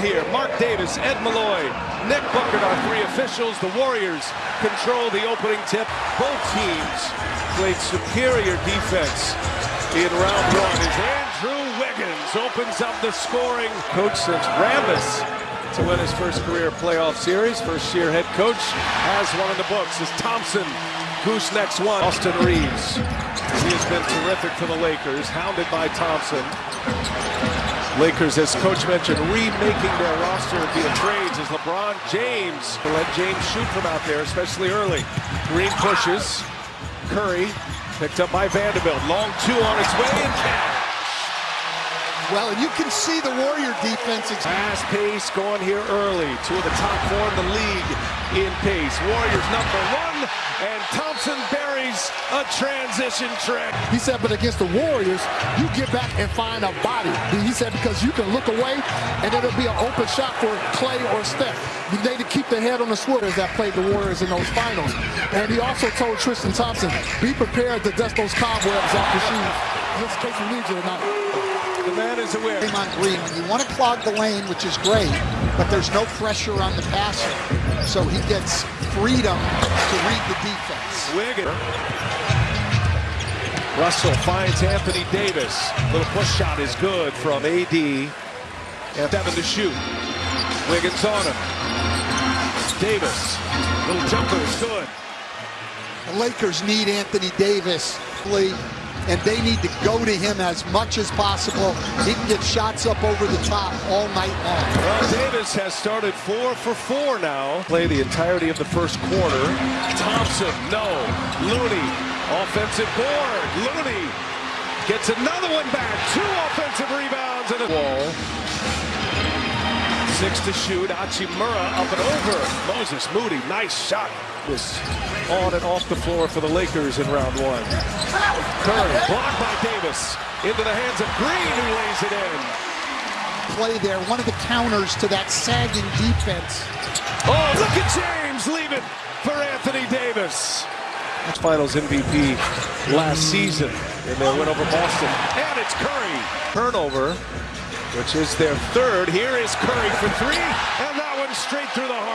here. Marc Davis, Ed Malloy, Nick Buchert are three officials. The Warriors control the opening tip. Both teams played superior defense in round one as Andrew Wiggins opens up the scoring. Coach since Rambis to win his first career playoff series. First year head coach has one in the books is Thompson goosenecks one. Austin Reaves. He has been terrific for the Lakers, hounded by Thompson. Lakers, as coach mentioned, remaking their roster via trades as LeBron James let James shoot from out there, especially early. Green pushes. Curry picked up by Vanderbilt. Long two on its way and cash. Well, and you can see the Warrior defense. Fast pace going here early. Two of the top four in the league in pace. Warriors number one, and Thompson buries a transition trick. He said, but against the Warriors, you get back and find a body. He said, because you can look away, and it'll be an open shot for Clay or Steph. You need to keep the head on the swivel that played the Warriors in those finals. And he also told Tristan Thompson, be prepared to dust those cobwebs off your shoes. Just in case you need you not. Man is. On Green, when you want to clog the lane, which is great, but there's no pressure on the passer, so he gets freedom to read the defense. Wiggins. Russell finds Anthony Davis. Little push shot is good from AD. And seven to shoot. Wiggins on him. Davis. Little jumper is good. The Lakers need Anthony Davis, please and they need to go to him as much as possible. He can get shots up over the top all night long. Well, Davis has started four for four now. Play the entirety of the first quarter. Thompson, no. Looney, offensive board. Looney gets another one back. Two offensive rebounds and a wall. Six to shoot. Hachimura up and over. Moses Moody, nice shot. Was on and off the floor for the Lakers in round one. Curry blocked by Davis into the hands of Green, who lays it in. Play there, one of the counters to that sagging defense. Oh, look at James leave it for Anthony Davis. That's Finals MVP last season in their win over Boston. And it's Curry. Turnover which is their third. Here is Curry for three, and that one straight through the heart.